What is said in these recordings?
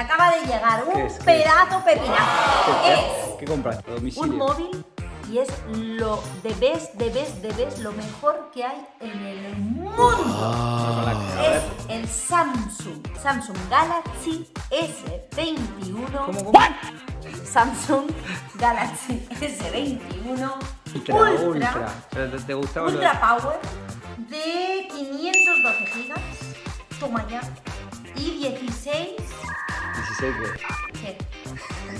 acaba de llegar un ¿Qué es? ¿Qué pedazo pepinazo. ¿Qué, Es ¿Qué compraste? ¿A domicilio? un móvil y es lo de best, de best, de best, lo mejor que hay en el mundo. Es el Samsung, Samsung Galaxy S21. ¿Cómo, cómo? Samsung Galaxy S21 Ultra, Ultra, ultra. ¿Te, gustaba de- Ultra Power de 512 gigas. Toma ya. Y 16. 16 que- ¿Qué?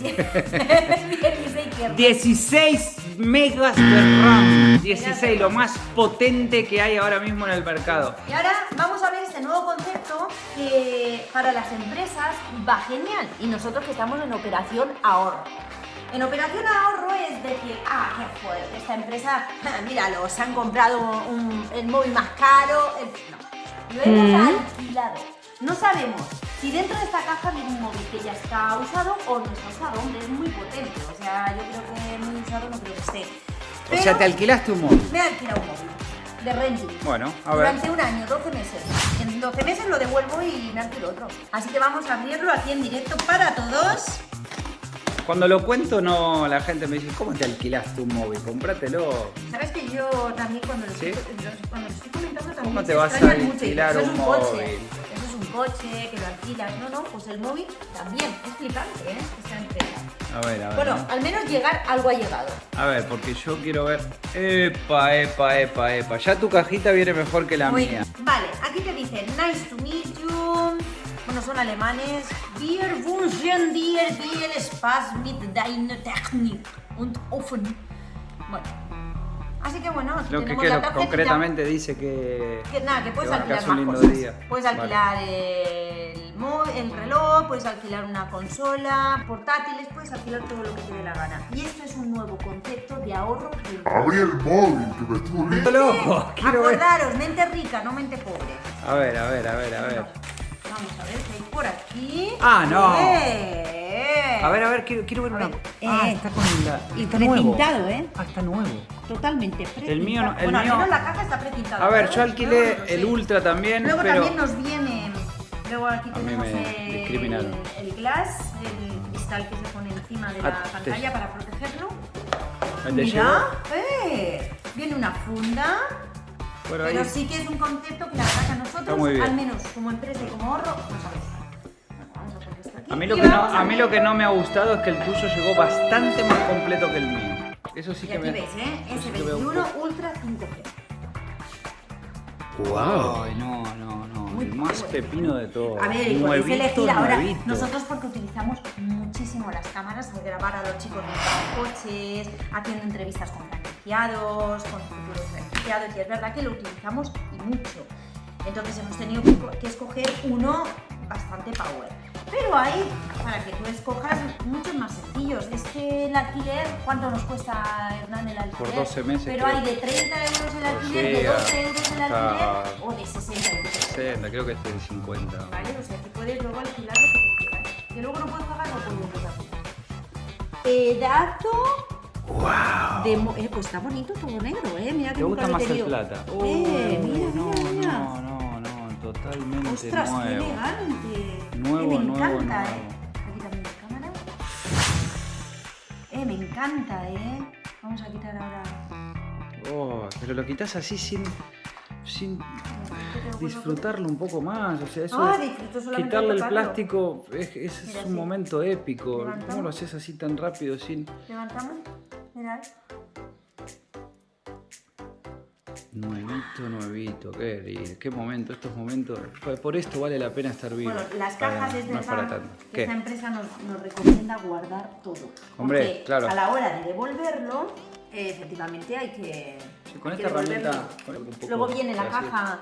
16 que 16 megas de RAM. 16, lo más potente que hay ahora mismo en el mercado. Y ahora vamos a ver este nuevo concepto que para las empresas va genial y nosotros que estamos en operación ahorro. En operación ahorro es decir, ah, qué fuerte, esta empresa, míralo, se han comprado un- el móvil más caro. el- No, lo hemos alquilado. No sabemos si dentro de esta caja viene un móvil que ya está usado o no está usado. Hombre, es muy potente, o sea, yo creo que muy usado no creo que esté. O sea, te alquilaste un móvil. Me he alquilado un móvil de renting. Bueno, a ver. Durante un año, 12 meses. En 12 meses lo devuelvo y me alquilo otro. Así que vamos a abrirlo aquí en directo para todos. Cuando lo cuento, no, la gente me dice, ¿cómo te alquilaste un móvil? Comprátelo. Sabes que yo también cuando lo, ¿Sí? estoy, cuando lo estoy comentando también ¿Cómo te vas a mucho alquilar un un móvil? Coche, que lo alquilas. No, no, pues el móvil también. Es flipante, ¿eh? Esta empresa. A ver, a ver. Bueno, ¿no? al menos llegar algo ha llegado. A ver, porque yo quiero ver. Epa, epa, epa, epa. Ya tu cajita viene mejor que la Muy mía. bien. Vale, aquí te dice nice to meet you. Bueno, son alemanes. Wir wünschen dir viel Spaß mit deiner Technik und offen. Bueno. Así que bueno, aquí Lo que, que la lo- concretamente dice que. Que nada, que puedes que va, que alquilar más un lindo cosas. día. Puedes Vale. alquilar el, mo- el reloj, puedes alquilar una consola, portátiles, puedes alquilar todo lo que te dé la gana. Y esto es un nuevo concepto de ahorro. Abrí el móvil, que me estuvo ¡Estoy loco! Quiero ver. Acordaros, mente rica, no mente pobre. A ver, a ver, a ver, a ver. Vamos a ver qué hay por aquí. Ah, no. A ver, a ver, quiero, quiero ver A una. ver, Ah, eh. está con la. Y está nuevo. precintado, ¿eh? Ah, está nuevo. Totalmente. El mío no- el bueno, mío- al menos la caja está precintada. A ver, yo alquilé No, no sé. el Ultra también, Luego pero. también nos viene. Luego aquí tenemos el, el glass, el cristal que se pone encima de la Ah, te- pantalla para protegerlo. ¿Me te Mira, eh, viene una funda. Bueno, pero ahí- sí que es un concepto que la verdad que a nosotros, al menos como empresa y como ahorro, nos A mí, lo que no, vamos a mí lo ver- que no me ha gustado es que el tuyo llegó bastante más completo que el mío. Eso sí Y que aquí me. veis, ¿eh? eso sí que veo un S21 poco. Ultra 5G. Ay, no, no, no. Muy el más bueno. pepino de todo. A ver, y podéis nuevito, elegir ahora. nuevito. Nosotros porque utilizamos muchísimo las cámaras al grabar a los chicos de los coches, haciendo entrevistas con franquiciados, con futuros franquiciados, y es verdad que lo utilizamos y mucho. Entonces hemos tenido que escoger uno bastante power. Pero hay, para que tú escojas, muchos más sencillos. Es que el alquiler, ¿cuánto nos cuesta, Hernán, el alquiler? Por 12 meses, Pero creo. hay de 30 euros el alquiler, sí, de 12 euros el alquiler o de 60 euros. 60, creo que es 50. ¿Vale? O sea, que puedes luego alquilar lo que tú quieras. Que luego no puedes pagar, no puedes pagar. Pedazo de... mo- Eh, pues está bonito todo negro, ¿eh? Mira que ¿Te gusta más el plata? Eh, mira, no, mira, mira. No, no, totalmente Ostras, qué nuevo. elegante. Nuevo, Eh, me nuevo, encanta, nuevo. ¿eh? Aquí también la cámara. Eh, me encanta, ¿eh? Vamos a quitar ahora... Oh, pero lo quitas así sin, sin disfrutarlo un poco más. O sea, eso Ah, quitarle el plástico es, es- Mira, es un sí. momento épico. Levantamos. ¿Cómo lo haces así tan rápido sin Levantamos. Mirad. Nuevito, nuevito? Qué, lindo, qué momento, estos momentos. Por- esto vale la pena estar vivo. Bueno, las cajas es no es para verdad tanto. que ¿Qué? esta empresa nos, nos recomienda guardar todo. Hombre, Porque claro. a la hora de devolverlo, eh, efectivamente hay que, Sí, con hay que esta herramienta, con poco Luego viene la caja,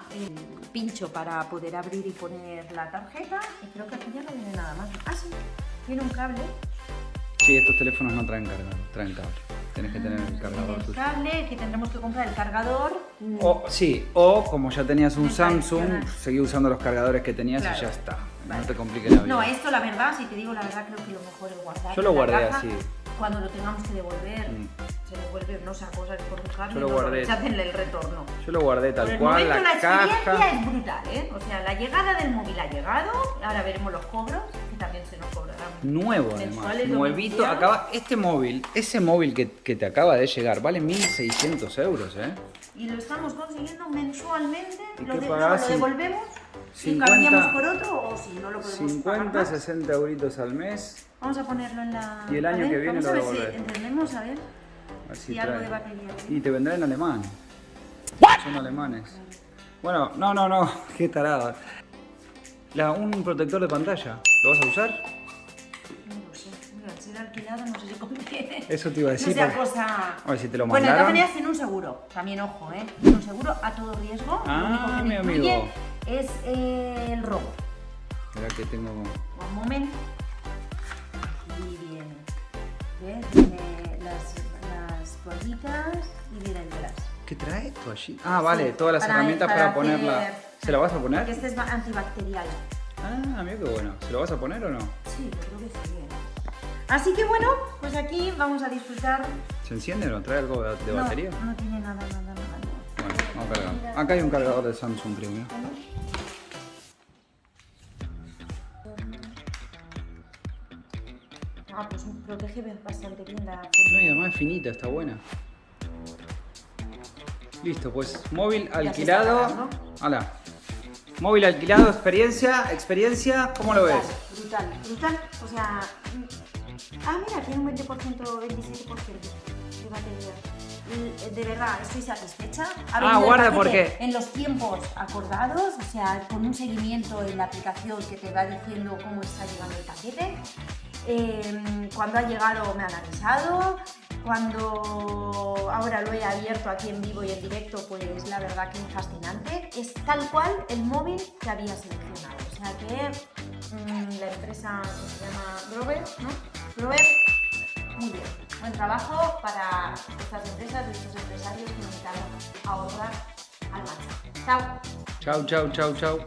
pincho para poder abrir y poner la tarjeta. Y creo que aquí ya no viene nada más. Ah, sí, viene un cable. Sí, estos teléfonos no traen cargador, traen cable. Tenés que tener el cargador el cable, que tendremos que comprar el cargador. O, sí, o como ya tenías un Samsung, seguí usando los cargadores que tenías Claro. y ya está. Vale. No te compliques la vida. No, esto la verdad, si te digo la verdad, creo que lo mejor es guardar. Yo lo guardé caja. así. Cuando lo tengamos que devolver, Mm. se devuelve, no sé, cosas por dejarlo Yo lo no guardé. rechacen el retorno. Yo lo guardé tal Por el cual, momento la, la experiencia caja. es brutal, ¿eh? O sea, la llegada del móvil ha llegado, ahora veremos los cobros, que se nos cobrarán. Nuevo además, nuevito. Acaba, este móvil, ese móvil que, que te acaba de llegar, vale 1600 euros, ¿eh? Y lo estamos consiguiendo mensualmente. ¿Y Lo, de- no, lo devolvemos y 50 cambiamos por otro o si no lo podemos 50, pagar más. 60 euritos al mes. Vamos a ponerlo en la. Y el año ver, que viene lo a ver si entendemos, a ver. A ver si Y algo de batería. Y te vendrá en alemán. Son alemanes. Bueno, no, no, no, qué tarada. La, un protector de pantalla, ¿lo vas a usar? No lo sé. Mira, al ser alquilado no sé si conviene. Eso te iba a decir. No sea porque- cosa. A ver si te lo Bueno, de todas mandaron. maneras tiene un seguro. También ojo, ¿eh? Tiene un seguro a todo riesgo. Ah, Lo único que mi amigo. es eh, el robo. Espera que tengo. Un momento. Y viene. ¿Ves? Viene las, las toallitas y viene el detrás. ¿Qué trae esto allí? Ah, vale, Sí, todas las para- herramientas para, para ponerla. hacer- ¿Se la vas a Porque poner? este es antibacterial. Ah, mira qué bueno. ¿Se lo vas a poner o no? Sí, yo creo que sí. ¿eh? Así que bueno, pues aquí vamos a disfrutar. ¿Se enciende o no? ¿Trae algo de, de No, batería? No, tiene nada, nada, nada. no. Bueno, vamos a cargar. Acá hay un cargador de Samsung, creo. mira. Ah, pues protege bastante bien la No, y además es finita, está buena. Listo, pues móvil alquilado. cargando. Móvil alquilado, experiencia, experiencia, ¿cómo lo ves? Brutal, brutal. O sea. mm, Ah, mira, tiene un 20%, 27% de batería. Y, De verdad, estoy satisfecha. Ha Ah, guarda, paquete porque- En los tiempos acordados, o sea, con un seguimiento en la aplicación que te va diciendo cómo está llegando el paquete. Eh, cuando ha llegado me han avisado. Cuando ahora lo he abierto aquí en vivo y en directo, pues la verdad que es fascinante. Es tal cual el móvil que había seleccionado. O sea que mm, la empresa que se llama Grover, ¿no? Grover, muy bien. Buen trabajo para estas empresas y estos empresarios que necesitan ahorrar al máximo. Chao. Chau, chau, chau, chau.